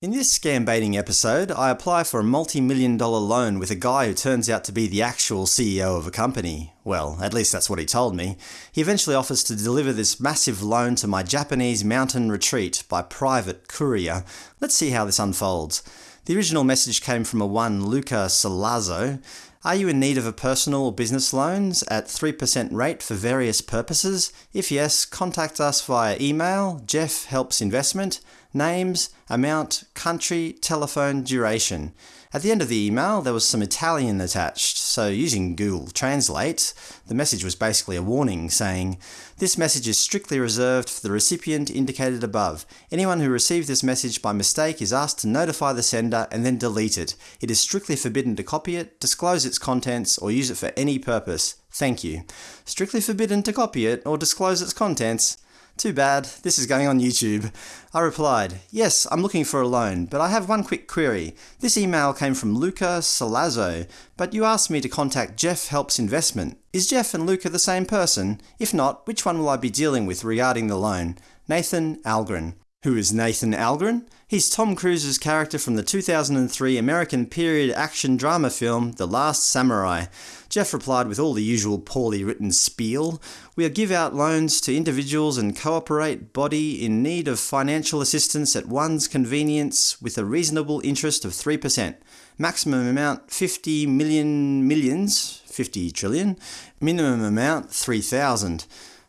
In this scam baiting episode, I apply for a multi-million dollar loan with a guy who turns out to be the actual CEO of a company. Well, at least that's what he told me. He eventually offers to deliver this massive loan to my Japanese mountain retreat by private courier. Let's see how this unfolds. The original message came from a one Luca Salazzo. Are you in need of a personal or business loans at 3% rate for various purposes? If yes, contact us via email, Jeff Helps Investment, names, amount, country, telephone, duration. At the end of the email, there was some Italian attached, so using Google Translate, the message was basically a warning saying, This message is strictly reserved for the recipient indicated above. Anyone who received this message by mistake is asked to notify the sender and then delete it. It is strictly forbidden to copy it, disclose its contents, or use it for any purpose. Thank you. Strictly forbidden to copy it or disclose its contents? Too bad, this is going on YouTube. I replied, Yes, I'm looking for a loan, but I have one quick query. This email came from Luca Salazzo, but you asked me to contact Jeff Helps Investment. Is Jeff and Luca the same person? If not, which one will I be dealing with regarding the loan? Nathan Algren. Who is Nathan Algren? He's Tom Cruise's character from the 2003 American period action drama film The Last Samurai. Jeff replied with all the usual poorly written spiel. We'll give out loans to individuals and cooperate body in need of financial assistance at one's convenience with a reasonable interest of 3%. Maximum amount 50 million millions, 50 trillion. Minimum amount 3,000.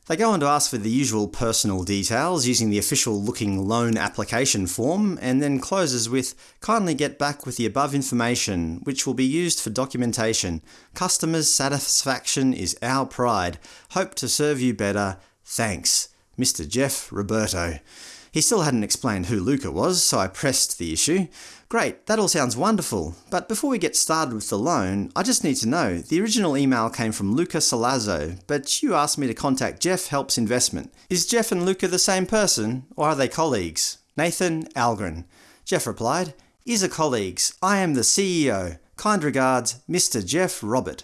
They go on to ask for the usual personal details using the official looking loan application form, and then closes with, kindly get back with the above information, which will be used for documentation. Customers' satisfaction is our pride. Hope to serve you better. Thanks. Mr. Jeff Roberto. He still hadn't explained who Luca was, so I pressed the issue. Great, that all sounds wonderful, but before we get started with the loan, I just need to know, the original email came from Luca Salazzo, but you asked me to contact Jeff Helps Investment. Is Jeff and Luca the same person, or are they colleagues? Nathan Algren. Jeff replied, Is a colleagues. I am the CEO. Kind regards, Mr. Jeff Robert.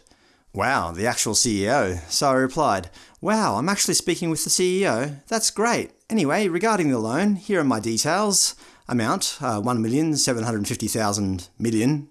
Wow, the actual CEO. So I replied, Wow, I'm actually speaking with the CEO? That's great. Anyway, regarding the loan, here are my details. Amount, uh, $1,750,000 million.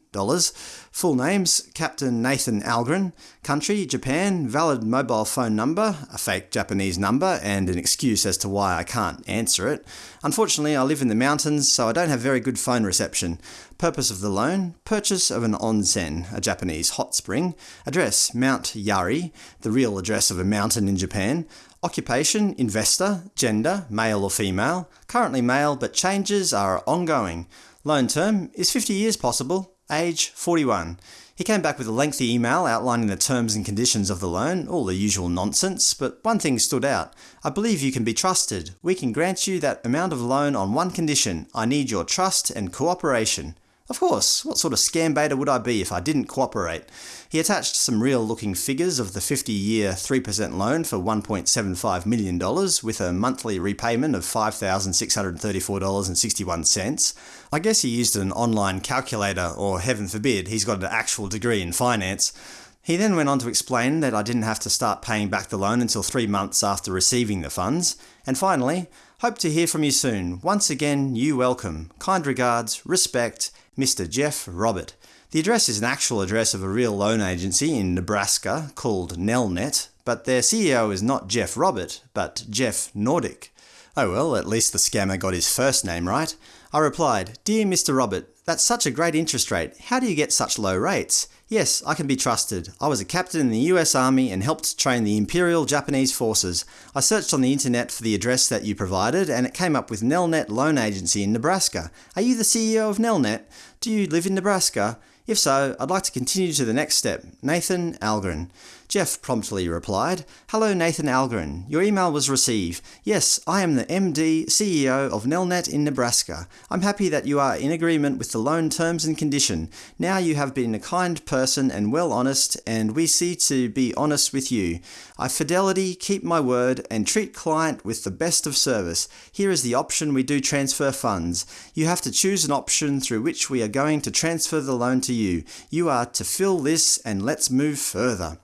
Full names, Captain Nathan Algren. Country, Japan. Valid mobile phone number, a fake Japanese number, and an excuse as to why I can't answer it. Unfortunately, I live in the mountains, so I don't have very good phone reception. Purpose of the loan, purchase of an onsen, a Japanese hot spring. Address, Mount Yari, the real address of a mountain in Japan. Occupation, investor. Gender, male or female. Currently male, but changes are ongoing. Loan term, is 50 years possible? Age, 41. He came back with a lengthy email outlining the terms and conditions of the loan, all the usual nonsense, but one thing stood out. I believe you can be trusted. We can grant you that amount of loan on one condition. I need your trust and cooperation. Of course, what sort of scam baiter would I be if I didn't cooperate? He attached some real-looking figures of the 50-year 3% loan for $1.75 million, with a monthly repayment of $5,634.61. I guess he used an online calculator, or heaven forbid, he's got an actual degree in finance. He then went on to explain that I didn't have to start paying back the loan until three months after receiving the funds. And finally, hope to hear from you soon. Once again, you welcome. Kind regards, respect, Mr. Jeff Robert. The address is an actual address of a real loan agency in Nebraska called Nelnet, but their CEO is not Jeff Robert, but Jeff Nordic. Oh well, at least the scammer got his first name right. I replied, Dear Mr. Robert, that's such a great interest rate. How do you get such low rates? Yes, I can be trusted. I was a captain in the US Army and helped train the Imperial Japanese Forces. I searched on the internet for the address that you provided and it came up with Nelnet Loan Agency in Nebraska. Are you the CEO of Nelnet? Do you live in Nebraska? If so, I'd like to continue to the next step. Nathan Algren. Jeff promptly replied, Hello Nathan Algren. Your email was received. Yes, I am the MD, CEO of Nelnet in Nebraska. I'm happy that you are in agreement with the loan terms and condition. Now you have been a kind person and well honest, and we see to be honest with you. I fidelity, keep my word, and treat client with the best of service. Here is the option we do transfer funds. You have to choose an option through which we are going to transfer the loan to you. You are to fill this and let's move further.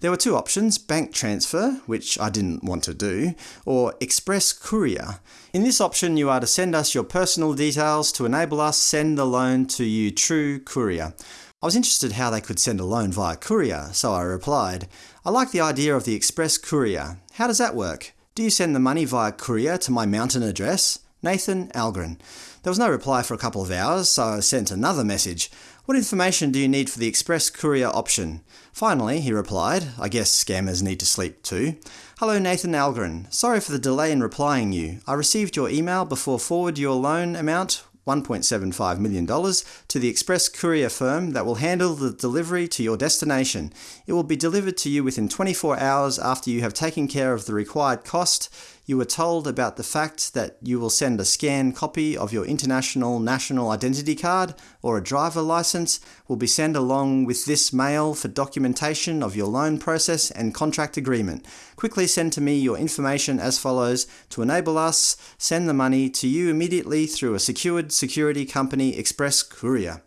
There were two options, bank transfer, which I didn't want to do, or express courier. In this option you are to send us your personal details to enable us send the loan to you true courier. I was interested how they could send a loan via courier, so I replied, I like the idea of the express courier. How does that work? Do you send the money via courier to my mountain address? Nathan Algren. There was no reply for a couple of hours, so I sent another message. What information do you need for the express courier option? Finally, he replied, I guess scammers need to sleep too. Hello Nathan Algren. Sorry for the delay in replying you. I received your email before forward your loan amount $1.75 million to the express courier firm that will handle the delivery to your destination. It will be delivered to you within 24 hours after you have taken care of the required cost. You were told about the fact that you will send a scanned copy of your international national identity card or a driver license will be sent along with this mail for documentation of your loan process and contract agreement. Quickly send to me your information as follows to enable us send the money to you immediately through a secured security company express courier.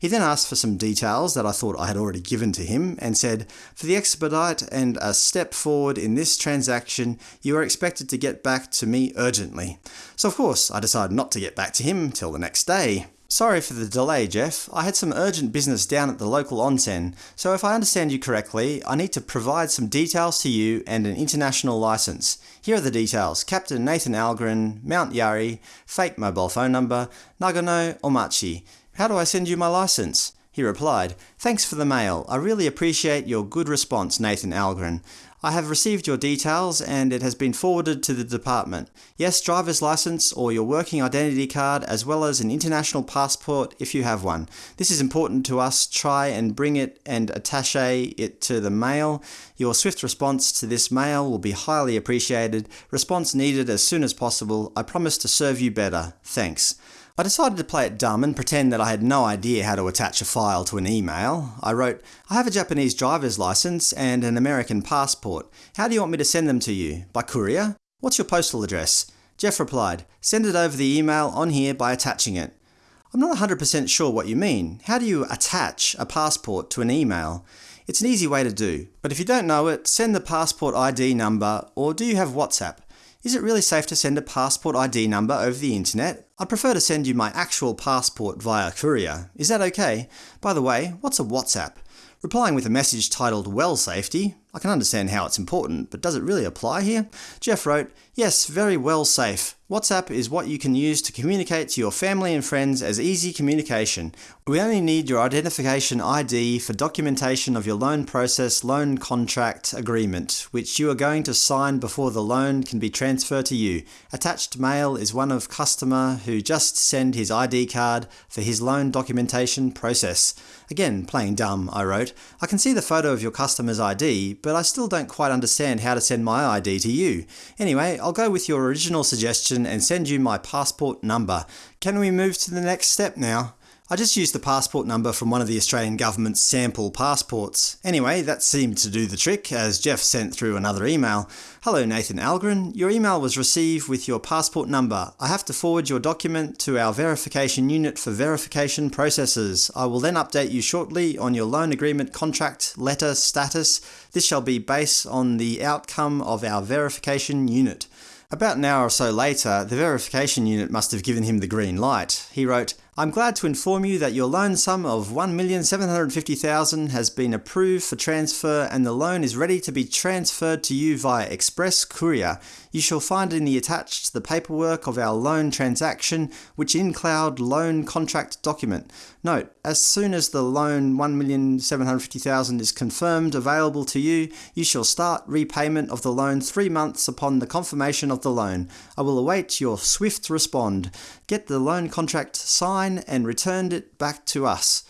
He then asked for some details that I thought I had already given to him, and said, For the expedite and a step forward in this transaction, you are expected to get back to me urgently. So of course, I decided not to get back to him till the next day. Sorry for the delay, Jeff. I had some urgent business down at the local onsen, so if I understand you correctly, I need to provide some details to you and an international license. Here are the details. Captain Nathan Algren, Mount Yari, fake mobile phone number, Nagano Omachi. How do I send you my license? He replied, Thanks for the mail. I really appreciate your good response, Nathan Algren. I have received your details and it has been forwarded to the department. Yes, driver's license or your working identity card as well as an international passport if you have one. This is important to us. Try and bring it and attache it to the mail. Your swift response to this mail will be highly appreciated. Response needed as soon as possible. I promise to serve you better. Thanks. I decided to play it dumb and pretend that I had no idea how to attach a file to an email. I wrote, I have a Japanese driver's license and an American passport. How do you want me to send them to you? By courier? What's your postal address? Jeff replied, send it over the email on here by attaching it. I'm not 100% sure what you mean. How do you attach a passport to an email? It's an easy way to do, but if you don't know it, send the passport ID number or do you have WhatsApp? Is it really safe to send a passport ID number over the internet? I'd prefer to send you my actual passport via courier. Is that okay? By the way, what's a WhatsApp? Replying with a message titled Well Safety, I can understand how it's important, but does it really apply here? Jeff wrote, Yes, very well safe. WhatsApp is what you can use to communicate to your family and friends as easy communication. We only need your identification ID for documentation of your loan process loan contract agreement, which you are going to sign before the loan can be transferred to you. Attached mail is one of customer who just send his ID card for his loan documentation process. Again, playing dumb, I wrote. I can see the photo of your customer's ID, but I still don't quite understand how to send my ID to you. Anyway, I'll go with your original suggestion and send you my passport number. Can we move to the next step now? I just used the passport number from one of the Australian government's sample passports. Anyway, that seemed to do the trick, as Jeff sent through another email. Hello Nathan Algren, your email was received with your passport number. I have to forward your document to our verification unit for verification processes. I will then update you shortly on your loan agreement contract letter status. This shall be based on the outcome of our verification unit. About an hour or so later, the verification unit must have given him the green light. He wrote, I'm glad to inform you that your loan sum of 1,750,000 has been approved for transfer and the loan is ready to be transferred to you via express courier. You shall find in the attached the paperwork of our loan transaction, which in-cloud loan contract document. Note, as soon as the loan 1,750,000 is confirmed available to you, you shall start repayment of the loan three months upon the confirmation of the loan. I will await your swift respond. Get the loan contract signed and returned it back to us.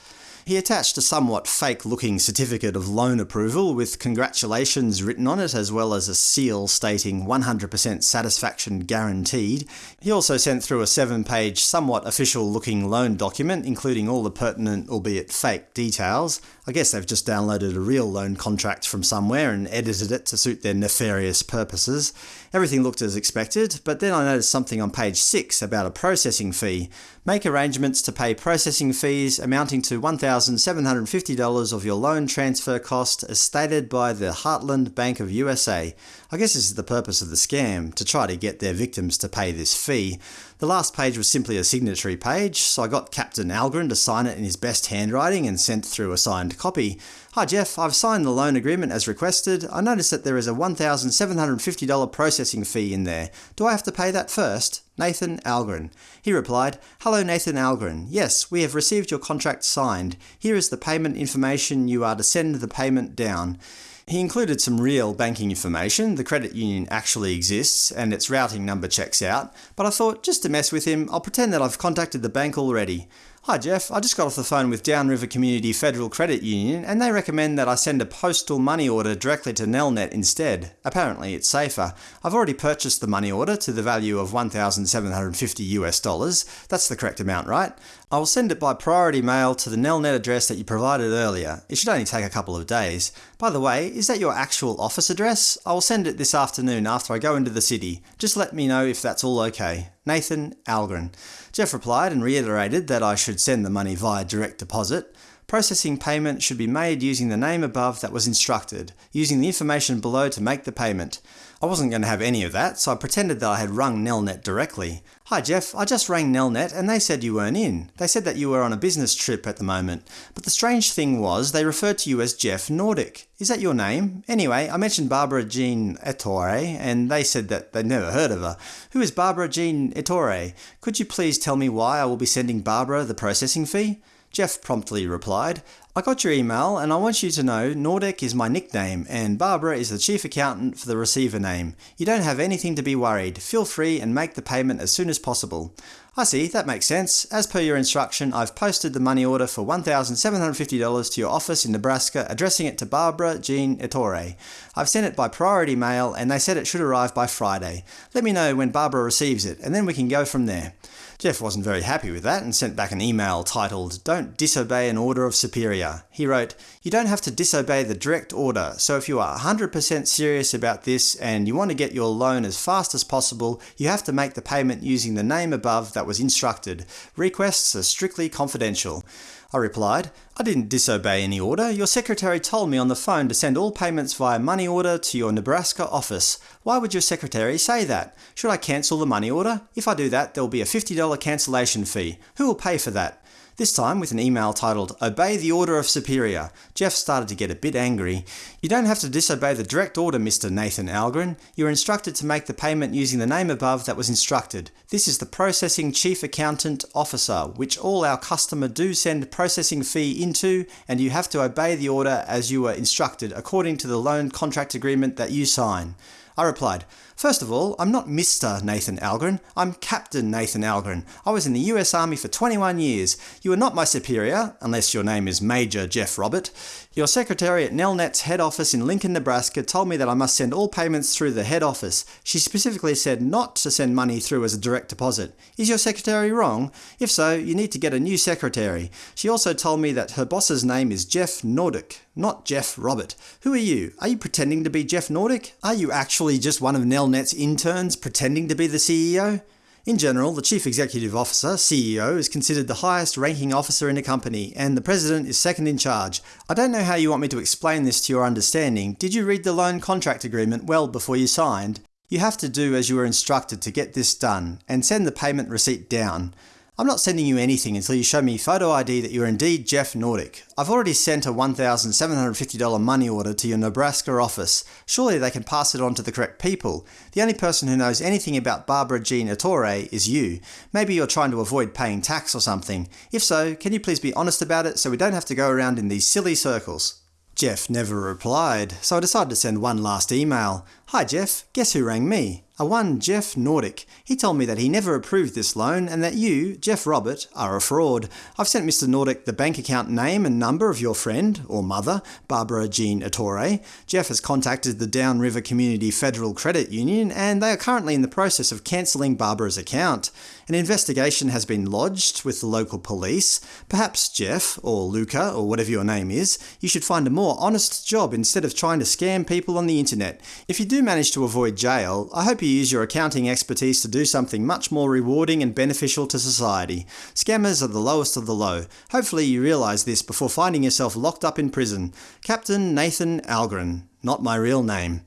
He attached a somewhat fake-looking certificate of loan approval with congratulations written on it as well as a seal stating 100% satisfaction guaranteed. He also sent through a seven-page, somewhat official-looking loan document including all the pertinent, albeit fake, details. I guess they've just downloaded a real loan contract from somewhere and edited it to suit their nefarious purposes. Everything looked as expected, but then I noticed something on page 6 about a processing fee. Make arrangements to pay processing fees amounting to $1,750 of your loan transfer cost as stated by the Heartland Bank of USA. I guess this is the purpose of the scam, to try to get their victims to pay this fee. The last page was simply a signatory page, so I got Captain Algren to sign it in his best handwriting and sent through a signed copy. Hi Jeff, I've signed the loan agreement as requested. I noticed that there is a $1,750 processing fee in there. Do I have to pay that first? Nathan Algren. He replied, Hello Nathan Algren. Yes, we have received your contract signed. Here is the payment information. You are to send the payment down. He included some real banking information, the credit union actually exists and its routing number checks out, but I thought just to mess with him, I'll pretend that I've contacted the bank already. Hi Jeff, I just got off the phone with Downriver Community Federal Credit Union and they recommend that I send a postal money order directly to Nelnet instead. Apparently it's safer. I've already purchased the money order to the value of 1,750 US dollars. That's the correct amount, right? I will send it by priority mail to the Nelnet address that you provided earlier. It should only take a couple of days. By the way, is that your actual office address? I will send it this afternoon after I go into the city. Just let me know if that's all okay. Nathan Algren. Jeff replied and reiterated that I should send the money via direct deposit. Processing payment should be made using the name above that was instructed, using the information below to make the payment. I wasn't going to have any of that, so I pretended that I had rung Nelnet directly. Hi Jeff, I just rang Nelnet and they said you weren't in. They said that you were on a business trip at the moment. But the strange thing was, they referred to you as Jeff Nordic. Is that your name? Anyway, I mentioned Barbara Jean Ettore, and they said that they'd never heard of her. Who is Barbara Jean Ettore? Could you please tell me why I will be sending Barbara the processing fee? Jeff promptly replied, I got your email and I want you to know Nordic is my nickname and Barbara is the chief accountant for the receiver name. You don't have anything to be worried. Feel free and make the payment as soon as possible. I see, that makes sense. As per your instruction, I've posted the money order for $1,750 to your office in Nebraska, addressing it to Barbara Jean Ettore. I've sent it by priority mail and they said it should arrive by Friday. Let me know when Barbara receives it and then we can go from there. Jeff wasn't very happy with that and sent back an email titled, Don't disobey an order of superior. He wrote, You don't have to disobey the direct order, so if you are 100% serious about this and you want to get your loan as fast as possible, you have to make the payment using the name above that was instructed. Requests are strictly confidential. I replied, I didn't disobey any order. Your secretary told me on the phone to send all payments via money order to your Nebraska office. Why would your secretary say that? Should I cancel the money order? If I do that, there will be a $50 cancellation fee. Who will pay for that? This time with an email titled, Obey the Order of Superior. Jeff started to get a bit angry. You don't have to disobey the direct order, Mr. Nathan Algren. You are instructed to make the payment using the name above that was instructed. This is the Processing Chief Accountant Officer, which all our customer do send processing fee into, and you have to obey the order as you were instructed according to the loan contract agreement that you sign. I replied, First of all, I'm not Mr. Nathan Algren, I'm Captain Nathan Algren. I was in the US Army for 21 years. You are not my superior, unless your name is Major Jeff Robert. Your secretary at Nelnet's head office in Lincoln, Nebraska told me that I must send all payments through the head office. She specifically said not to send money through as a direct deposit. Is your secretary wrong? If so, you need to get a new secretary. She also told me that her boss's name is Jeff Nordic, not Jeff Robert. Who are you? Are you pretending to be Jeff Nordic? Are you actually just one of Nelnet's interns pretending to be the CEO? In general, the Chief Executive Officer, CEO, is considered the highest ranking officer in a company, and the President is second in charge. I don't know how you want me to explain this to your understanding. Did you read the loan contract agreement well before you signed? You have to do as you were instructed to get this done, and send the payment receipt down. I'm not sending you anything until you show me photo ID that you're indeed Jeff Nordic. I've already sent a $1,750 money order to your Nebraska office. Surely they can pass it on to the correct people. The only person who knows anything about Barbara Jean Ettore is you. Maybe you're trying to avoid paying tax or something. If so, can you please be honest about it so we don't have to go around in these silly circles? Jeff never replied, so I decided to send one last email. Hi Jeff, guess who rang me? A one Jeff Nordic. He told me that he never approved this loan and that you, Jeff Robert, are a fraud. I've sent Mr. Nordic the bank account name and number of your friend, or mother, Barbara Jean Ettore. Jeff has contacted the Downriver Community Federal Credit Union and they are currently in the process of cancelling Barbara's account. An investigation has been lodged with the local police. Perhaps Jeff, or Luca, or whatever your name is, you should find a more honest job instead of trying to scam people on the internet. If you do manage to avoid jail, I hope you use your accounting expertise to do something much more rewarding and beneficial to society. Scammers are the lowest of the low. Hopefully you realise this before finding yourself locked up in prison. Captain Nathan Algren. Not my real name.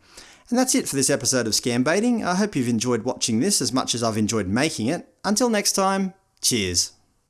And that's it for this episode of Scam Baiting. I hope you've enjoyed watching this as much as I've enjoyed making it. Until next time, cheers.